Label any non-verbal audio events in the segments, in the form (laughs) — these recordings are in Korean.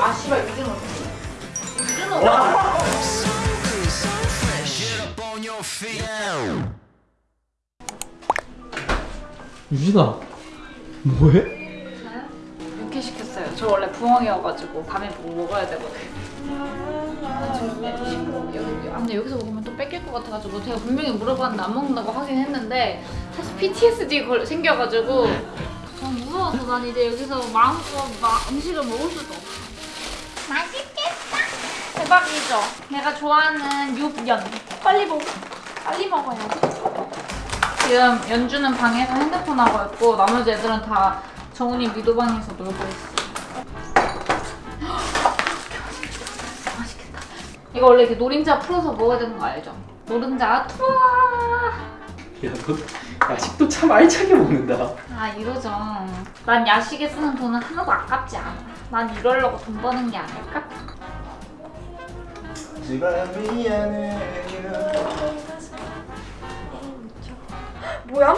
아 씨발 유준호 유준호 유진아 뭐해? 육회 시켰어요. 저 원래 부엉이여가지고 밤에 뭐 먹어야 되거든요 아, 여기, 아, 근데 여기서 먹으면 또 뺏길 것 같아가지고 제가 분명히 물어봤는데 안 먹는다고 하긴 했는데 사실 PTSD 걸, 생겨가지고 전 무서워서 난 이제 여기서 마음껏 막 음식을 먹을 수도 없어. 맛있겠다. 대박이죠? 내가 좋아하는 육연. 빨리 먹어. 빨리 먹어야지. 지금 연주는 방에서 핸드폰 하고 있고 나머지 애들은 다 정훈이 미도방에서 놀고 있어. (gasps) 맛있겠다. 이거 원래 이렇게 노른자 풀어서 먹어야 되는 거 알죠? 노른자 투아! 야 너 야식도 참 알차게 먹는다 아 이러죠 난 야식에 쓰는 돈은 하나도 아깝지 않아 난 이러려고 돈 버는 게 아닐까? 뭐야?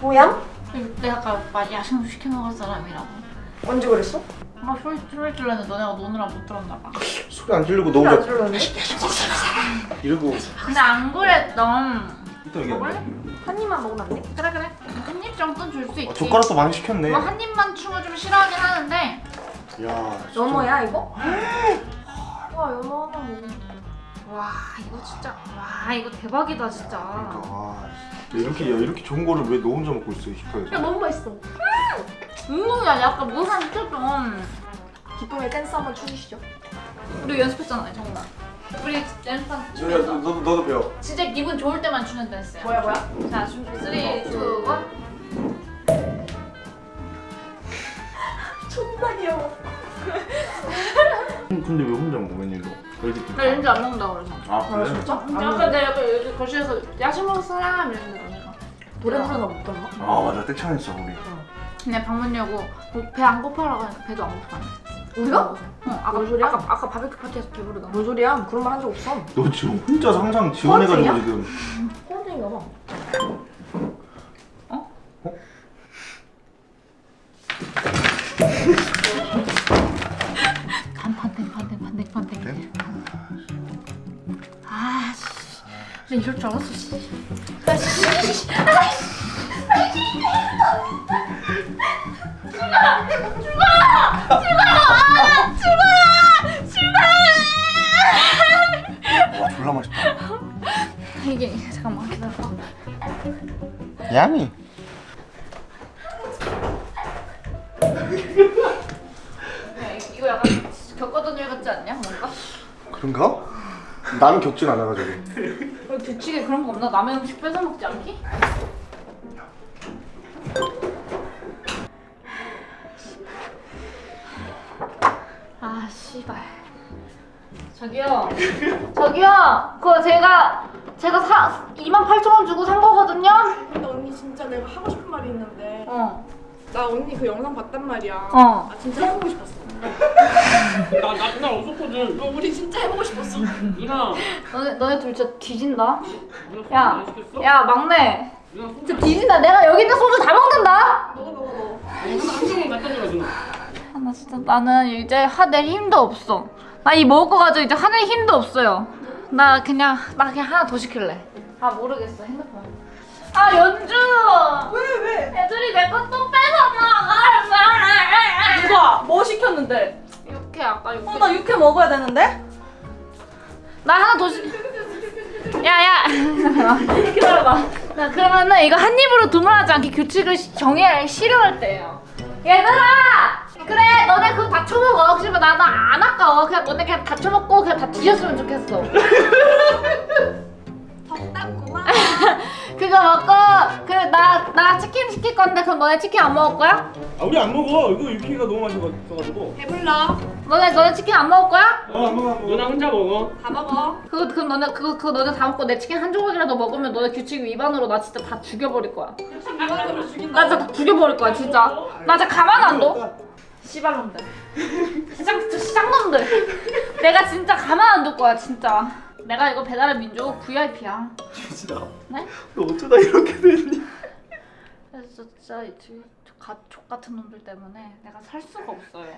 뭐야? 내가 아까 오빠 야식 시켜 먹을 사람이라고 언제 그랬어? 아 소리 소리 질렀는데 너네가 노느라 못 들었나 봐 소리 안 지르고 너무 안잘 들었는데? 이러고 근데 안 그랬던 이따 얘기하네 한 입만 먹으면 안 돼? 그래 그래. 한 입 정도는 줄 수 있지. 아, 젓가락도 많이 시켰네. 뭐한 입만 충을 좀 싫어하긴 하는데. 야 진짜. 연어야 이거? 와 연어 하나 먹어 와 이거 진짜 와 이거 대박이다 진짜. 아, 야, 이렇게 야, 이렇게 좋은 거를 왜 너 혼자 먹고 있어 힙합에서? 너무 맛있어. 운동이야. 약간 무상 시켰던 기쁨의 댄스 한번 추주시죠. 우리 연습했잖아요 정말 우리 연습한 야, 준비했어 너도 너도 배워. 진짜 기분 좋을 때만 추는 댄스야. 뭐야 뭐야? 자 준비. 3, 2, 1 존나 귀여워. 음, 근데 왜 혼자 먹어 웬일로? 나 연주 안 먹는다고 그래서. 아 그래? 진짜? 아까 내가 옆에 여기 거실에서 야식 먹을 사람 이랬는데 너네가 노래 부르나 못 들었나? 아 맞아. 떼창했어 우리 근데 방문 여고 배 안 고파라고 하니까 배도 안 고파네 우리가? 응 아까, 뭔 소리야? 아까, 아까 바베큐 파티에서 배부르다 뭔 소리야? 그런 말 한 적 없어 너 지금 혼자 상상 지원해가지고 뻔쟁이야? 지금 꼰대인가 봐 반반땡 반땡 반땡 반땡 네? 아씨 나 이럴 줄 알았어 씨. (laughs) 와 졸라 맛있다. 이게 잠깐만 기다려봐. 양이 야, 이- 이거 약간 겪었던 일 같지 않냐 뭔가? 그런가? 나는 겪진 않아가지고. 왜 규칙에 그런 거 없나? 남의 음식 뺏어 먹지 않기? 저기요. 저기요. 그거 제가 제가 사 28,000원 주고 산 거거든요? 근데 언니 진짜 내가 하고 싶은 말이 있는데. 어. 나 언니 그 영상 봤단 말이야. 어. 나 진짜 해보고 싶었어. 나, 나 그날 없었거든. 어, 우리 진짜 해보고 싶었어. 누나. 너네, 너네 둘 진짜 뒤진다? 야? 야 막내. 진짜 뒤진다. 내가 여기 있는 소주 다 먹는다? 먹어 먹어 먹어. 누나 한 병만 갖다 줘라 누나. 아, 나 진짜 나는 이제 하낼 힘도 없어. 나 이 먹을 거 가지고 이제 하낼 힘도 없어요. 나 그냥 나 그냥 하나 더 시킬래. 아 모르겠어 핸드폰. 아 연주. 왜 왜? 애들이 내거또 뺏어 먹어. 누가? 뭐 시켰는데? 육회 아까 육회. 어나 육회 먹어야 되는데? 나 하나 더 시. 야야. (laughs) 기다려봐. 나 그러면은 이거 한 입으로 두말하지 않게 규칙을 시- 정해야 싫어할 때예요. 얘들아. 그래 너네 그거 다 쳐먹어. 그러면 나는 안 아까워 그냥 너네 그냥 다 쳐먹고 그냥 다 뒤졌으면 좋겠어. 덥다구만 (laughs) (laughs) 그거 먹고 그래 나, 나 치킨 시킬 건데 그럼 너네 치킨 안 먹을 거야? 아 우리 안 먹어. 이거 유키가 너무 맛있어가지고. 배불러. 너네 너네 치킨 안 먹을 거야? 어 안 먹어 안 먹어. 누나 혼자 먹어. 다 먹어. 그거 그럼 너네 그거 그거 너네 다 먹고 내 치킨 한 조각이라도 먹으면 너네 규칙 위반으로 나 진짜 다 죽여버릴 거야. 이만으로 죽인다. 나 진짜 다 죽여버릴 거야 진짜. 나 진짜 가만 안 둬. 씨발놈들 시장 시장놈들 내가 진짜 가만 안 둘 거야 진짜 내가 이거 배달의 민족 VIP야 진짜 네? 너 어쩌다 이렇게 됐니? 그래서 진짜 가족 같은 놈들 때문에 내가 살 수가 없어요.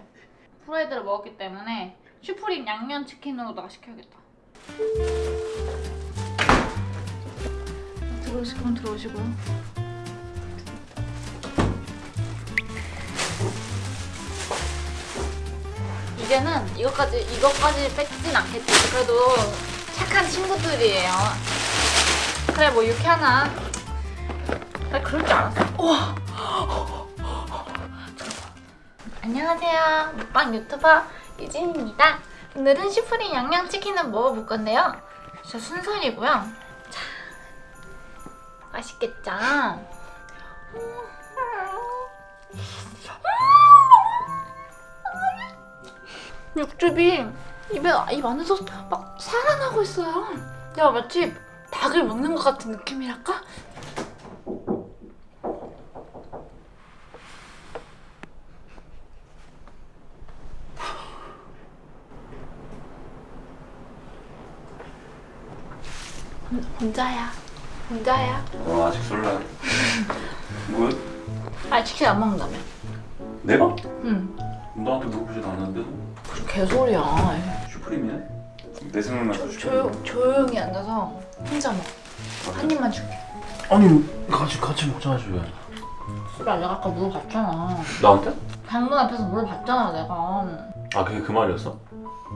프라이드를 먹었기 때문에 슈프림 양념 치킨으로다가 시켜야겠다. 들어오실 거면 들어오시고요. 이제는 이것까지 이것까지 뺏진 않겠지. 그래도 착한 친구들이에요. 그래 뭐 이렇게 하나. 나 그럴 줄 알았어. 우와. 안녕하세요. 먹방 유튜버 유진입니다. 오늘은 슈프림 양념치킨을 먹어볼 건데요. 진짜 순살이고요. 자, 맛있겠죠? 육즙이 입에 입 안에서 막 살아나고 있어요. 내가 마치 닭을 먹는 것 같은 느낌이랄까? 혼- 혼자야. 혼자야. 어 아직 설레. (laughs) 뭐? 아 치킨 안 먹는다며. 내가? 응. 나한테 물어보지도 않았는데 무슨 개소리야. 슈프림이네? 내 생각나서 조용 조용 히 앉아서 혼자 먹어. 한 입만 줄게. 아니 같이 같이 먹자지 왜? 그래 내가 아까 물어봤잖아. 나한테? 방문 앞에서 물어봤잖아 내가. 아 그게 그 말이었어?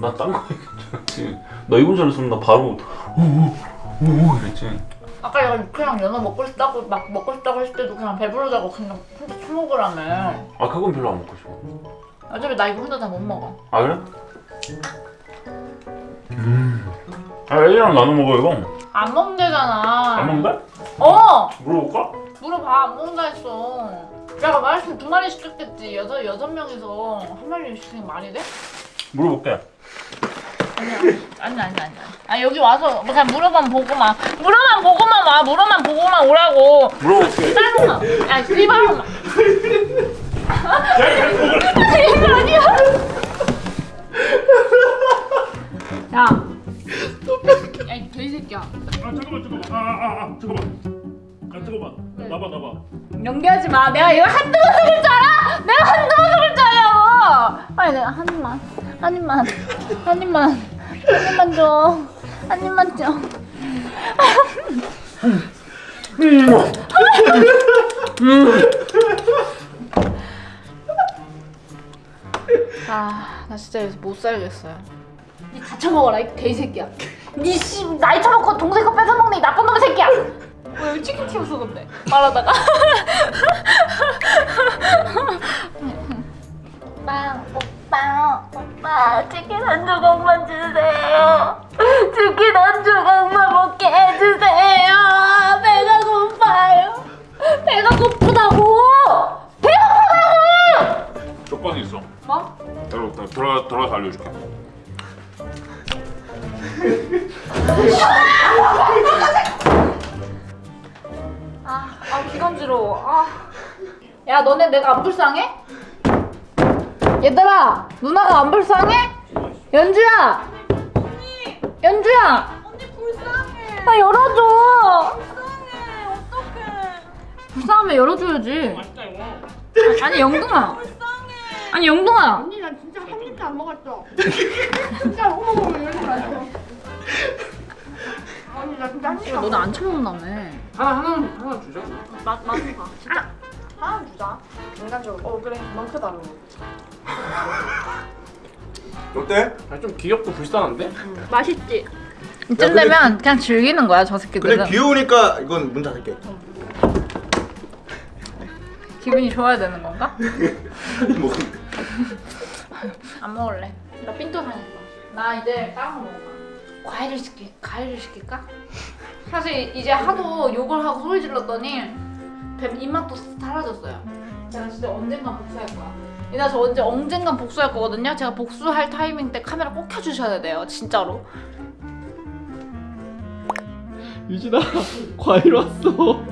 난딴거 얘기했지. 나 이번 전에 으면나 바로 오오오 이랬지. 아까 내가 그냥 연어 먹고 싶다고 막 먹고 싶다고 했을 때도 그냥 배부르다고 그냥 혼자 처먹으라며. 아 그건 별로 안 먹고 싶어. 어차피 나 이거 혼자 다 못 먹어. 아 그래? 음. 아 애들이랑 나눠 먹어 이거. 안 먹는다잖아. 안 먹는다? 어 물어볼까? 물어봐 안 먹는다 했어. 내가 말했으면 두 마리 시켰겠지. 여섯 여섯 명이서 한 마리 시키는 게 말이 돼? 물어볼게. 아니야. 아니 아니 아니 아니. 아 여기 와서 그냥 물어만 보고만 물어만 보고만 와. 물어만 보고만 오라고. 물어볼게. 짜증나. 야 씨발놈아. 이거 아니야. 야. 야, 이 돼지새끼야. 아 잠깐만 잠깐만 아 아아 아, 잠깐만 아 잠깐만 나봐 나봐 연기하지 마. 내가 이거 한두 번 속을 줄 알아? 내가 한두 번 속을 줄 알냐고. 빨리 내가 한 입만, 한 입만, 한 입만, 한 입만 줘. 한 입만 줘. 아, 나 진짜 여기서 못 살겠어요. 니 다쳐 먹어라, 이 개새끼야. 니 씨 나이 처먹고 동생 거 뺏어 먹는 이 나쁜 놈의 새끼야. 왜 여기 치킨 튀었어 근데 말하다가 오빠 오빠 오빠 치킨 한 조각만 주세요 치킨 한 조각 불쌍해? 연주야. 언니. 연주야. 언니 불쌍해. 나 열어줘. 불쌍해. 어떡해. 불쌍하면 열어줘야지. 맛있다 이거. 아니 영동아. 불쌍해. 아니 영동아. 언니 나 진짜 한 입도 안 먹었어. 진짜 어머머머 이러지 마세요. 언니 나 진짜 한 입도 안 너네 안 처먹는다며. 하나 하나 하나 주자. 맛 맛은 봐. 진짜. 하나 주자. 인간적으로. 어 그래. 크다 그거. (laughs) 어때? 아 좀 귀엽고 불쌍한데? 맛있지. 이쯤 되면 그냥 즐기는 거야 저 새끼들은. 근데 귀여우니까 이건 문 닫을게 기분이 좋아야 되는 건가? (laughs) 뭐 안 먹을래. 나 삔또 사니까. 나 이제 다른 거 먹을까? 과일을 시키, 과일을 시킬까? 사실 이제 하도 욕을 하고 소리 질렀더니 배 입맛도 사라졌어요. 제가 진짜 언젠간 복수할 거야. 이나 저 언제 언젠간 복수할 거거든요. 제가 복수할 타이밍 때 카메라 꼭 켜주셔야 돼요. 진짜로. 유진아 (laughs) 과일 왔어.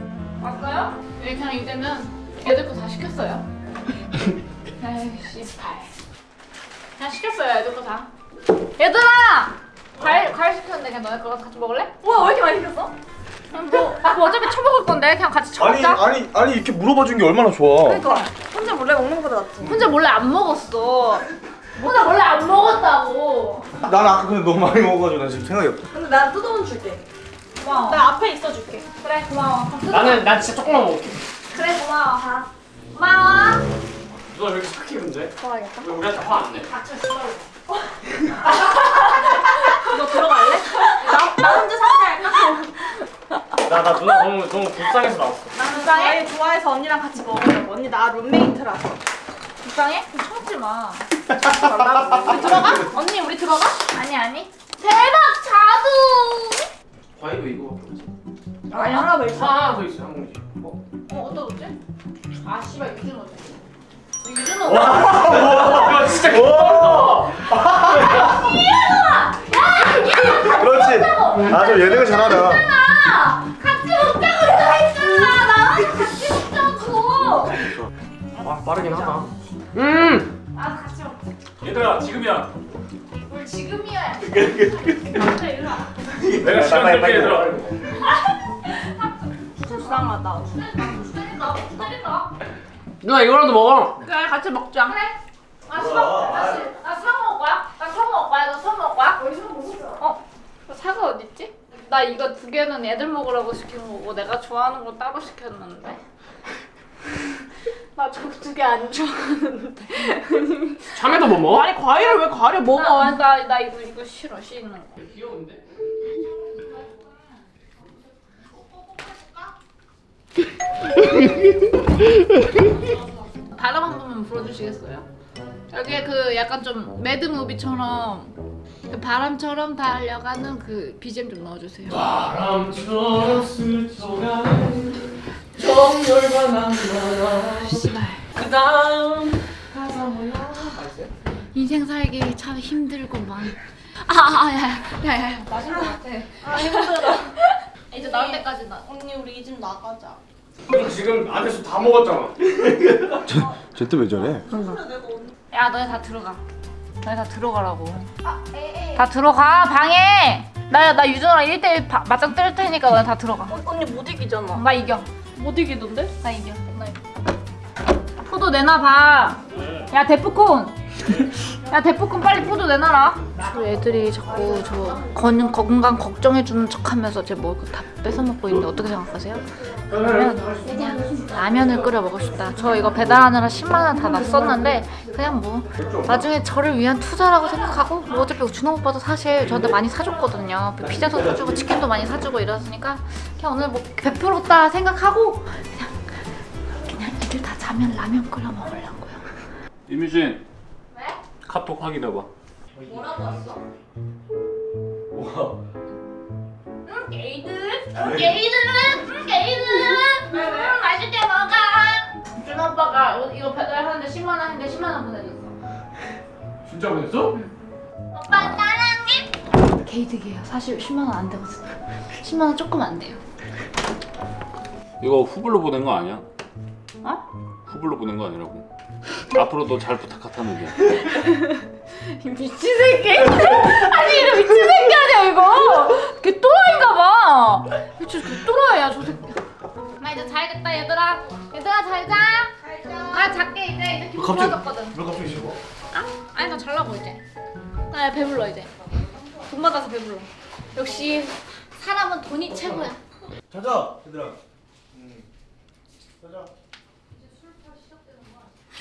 왔어요? 네, 그냥 이제는 애들 거 다 시켰어요. 에이 씨 발. 그냥 시켰어요 애들 거 다. 얘들아! 과일 과일 시켰는데 그냥 너네 거 같이 먹을래? 우와 왜 이렇게 많이 시켰어? 뭐, 뭐 어차피 처먹을 건데 그냥 같이 아니 처먹자. 아니 아니 이렇게 물어봐 준 게 얼마나 좋아. 그러니까 혼자 몰래 먹는 거보다 낫지. 혼자 몰래 안 먹었어. 혼자 몰래 안 먹었다고. 난 아까 근데 너무 많이 먹어가지고 나 지금 생각이 없다. 근데 나 뜯어온 줄게. 고마워. 나 앞에 있어 줄게. 그래 고마워. 나는 난 진짜 조금만 먹을게. 그래 고마워. 고마워. 누나 왜 이렇게 착해 근데? 좋아하겠다. 왜 우리한테 화 안 내? (laughs) 너 들어갈래? 나, 나 혼자 상대할까? 나, 나 누나 너무 너무 불쌍해서 나왔어. 나는 과일 좋아해서 언니랑 같이 먹으려고. 언니 나 룸메이트라서. 불쌍해? 그럼 참지 마. 우리 들어가? 언니 우리 들어가? 아니 아니. 대박 자두. 과일도 이거밖에 없어. 아니 하나 더 있어. 하나 더 있어 한 봉지. 어? 어 어떤 거지? 아 씨발 유준호지. 유준호. 야 진짜 개빡다. 그렇지. 아주 예능을 잘하다. 빠르긴 하다. 음. 나 같이 먹자. 얘들아 지금이야. 뭘 지금이야. (laughs) 진짜 일로 와. 내가 시간 끌게 얘들아. 불쌍하다. 기다린다. 기다린다. 누나 이거라도 먹어. 그래 같이 먹자. 그래. 아 수박. 나 수- 나 수박 먹을 거야. 나 수박 먹을 거야. 너 수박 먹을 거야? 우리 수박 먹자. 어. 그 사과 어디 있지? 나 이거 두 개는 애들 먹으라고 시킨 거고 내가 좋아하는 거 따로 시켰는데. (laughs) 나저두개 안 좋아하는데. 참외도 못 먹어? 아니 과일을 왜 과일을 먹어? 나, 나, 나 이거 이거 싫어 씻는 거. 귀여운데. (laughs) 바람 한 번만 불어주시겠어요? 여기에 그 약간 좀 매드무비처럼 그 바람처럼 달려가는 그 BGM 좀 넣어주세요. 바람처럼 스쳐가는 낭만. 씨발. 그 다음 가사 몰라. 인생 살기 참 힘들구만. 아아야야야야 맛있는 것 같아. 아 힘들어. (laughs) 이제 나올 때까지 나. 언니 우리 이 집 나가자. 너 지금 안에서 다 먹었잖아. (laughs) 쟤또 왜 저래? 야 너네 다 들어가. 너네 다 들어가라고. 다 들어가 방에. 나나 유준호랑 1대1 맞짱 뜰 테니까 너네 다 들어가. 어, 언니 못 이기잖아. 나 이겨. 못 이기던데? 나 이겨. 나 이겨. 포도 내놔봐. 야 데프콘. (laughs) 야 데프콘 빨리 포도 내놔라. 저 애들이 자꾸 저 건, 건강 걱정해주는 척하면서 제 먹을 거 다 뺏어 먹고 있는데 어떻게 생각하세요? 그냥 라면을 끓여 먹고 싶다. 저 이거 배달하느라 10만 원 다 났었는데 그냥 뭐 나중에 저를 위한 투자라고 생각하고 뭐 어차피 준호 오빠도 사실 저한테 많이 사줬거든요. 뭐 피자도 사주고 치킨도 많이 사주고 이랬으니까 그냥 오늘 뭐 베풀었다 생각하고 그냥 그냥 애들 다 자면 라면 끓여 먹으려고요. 이미진. 왜? 카톡 확인해봐. 뭐라고 왔어? 와. 응 게이들 응 게이들은 응 게이들은 응 맛있게 먹어. 준호 오빠가 이거- 이거 배달하는데 10만 원인데 10만 원 보내줬어. 진짜 보냈어? 오빠 사랑해. 게이득이에요. 사실 10만 원 안 되거든요. 10만 원 조금 안 돼요. 이거 후불로 보낸 거 아니야? 어? 후불로 보낸 거 아니라고. 앞으로도 잘 부탁하다는 게. 이 미친 새끼. 아니 이거 미친 새끼 아니야 이거. 걔 또라이인가 봐. 미친 걔 또라이야 저 새끼. 나 이제 자야겠다 얘들아. 얘들아 잘 자. 나 잘게 이제 이제 기분 갑자기- 좋아졌거든. 왜 갑자기 쉬고? 아니 나 잘라고 이제. 나 배불러 이제. 돈 받아서 배불러. 역시 사람은 돈이 최고야. 자자 얘들아. 음. 자자.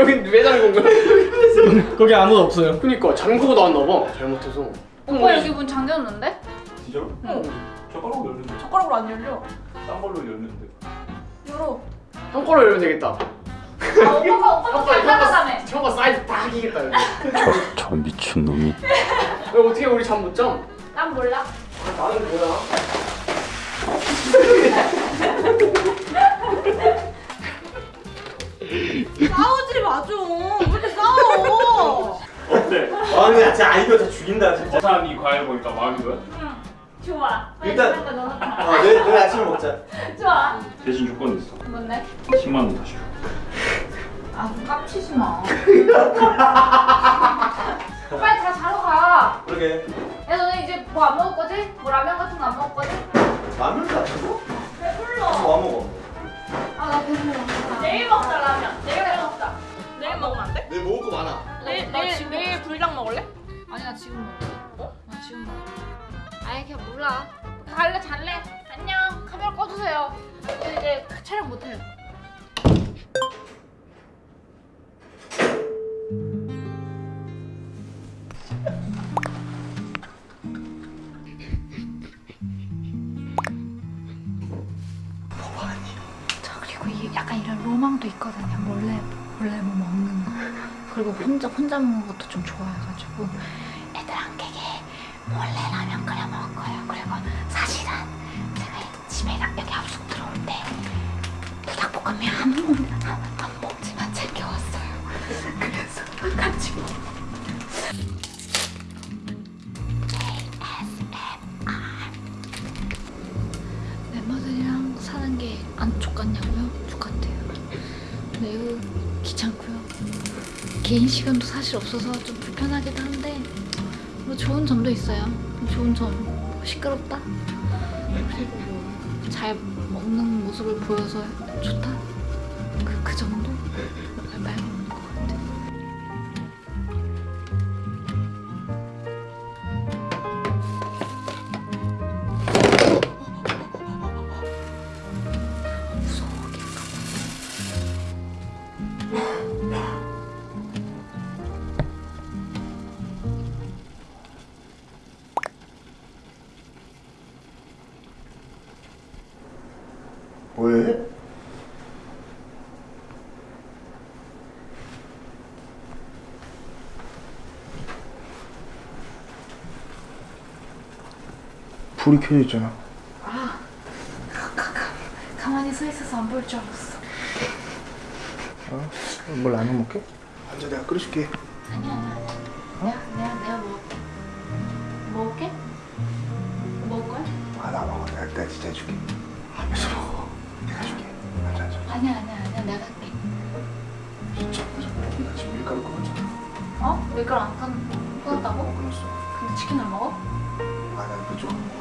여기 왜 잠근 거야? 거기 아무도 없어요. 그니까 잠그고 나왔나 봐 잘못해서 오빠 여기 문 잠겼는데? 진짜로? 응. 젓가락으로 열렸는데. 젓가락으로 안 열려. 딴 걸로 열렸는데. 열어. 한 걸로 열면 되겠다 아 오빠가 오빠가 잘 나가다며. 형아 사이즈 딱 이기겠다 여기 (laughs) 저 미친 놈이. 왜 어떻게 우리 잠못 잠? 난 몰라. 아, 나는 뭐야 (laughs) 싸우지 마 좀. 왜 이렇게 싸워? 어때? 아 근데 진짜 아이디어 다 죽인다 진짜 어산 이 과일 보니까 마음이 좋아? 좋아. 일단-. 어 내일, 내일 아침에 먹자 (laughs) 좋아. 대신 조건이 있어 뭔데? 10만 원 다시 줘 아, 좀 깝치지 마. (laughs) 빨리 다 자러 가. 그러게 야, 너네 이제 뭐 안 먹을 거지? 뭐 라면 같은 거 안 먹을 거지? 라면 같은 거? 배불러. 뭐 먹어? 아, 나 배불러. 내일 먹자, 라면. 내일 먹자. 내일 먹으면 안 돼? 내일 먹을 거 많아 내일 내일 내일 불닭 먹을래? 아니, 나 지금 먹어. 어? 나 지금 먹어. 아예 그냥 몰라. 갈래, 잘래. 안녕. 카메라 꺼주세요. 이제, 이제 촬영 못해요. 그리고 혼자 혼자 먹는 것도 좀 좋아해가지고 개인 시간도 사실 없어서 좀 불편하기도 한데 뭐 좋은 점도 있어요. 좋은 점 시끄럽다. 그리고 뭐 잘 먹는 모습을 보여서 좋다. 그, 그 정도 불이 켜져 있잖아. 가만히 서 있어서 안 보일 줄 알았어. 어? 뭘 라면 먹게? 앉아 내가 끓여줄게. 아니야 아니야 아니야. 내가 내가 내가 뭐 먹을게? 먹을 거야? 아 나 먹어. 내가, 내가 진짜 해줄게. 하면서 먹어. 내가 해줄게. 앉아 앉아. 아니야 아니야 아니야 내가 할게. 진짜. 나 지금 밀가루 끓였잖아. 어? 밀가루 안 끈, 끊었다고? 끊었어. 근데 치킨을 먹어? 아나 이거 조금 먹었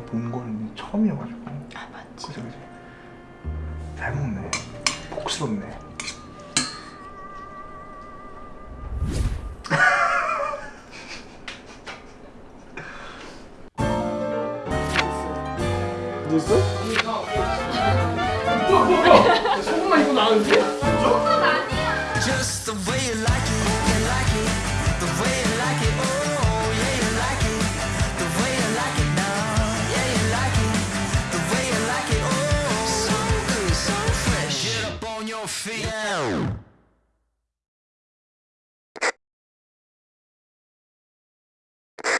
모습만 본건 처음이어가지고. 아 맞지. 그치 그치. 잘 먹네. 복스럽네.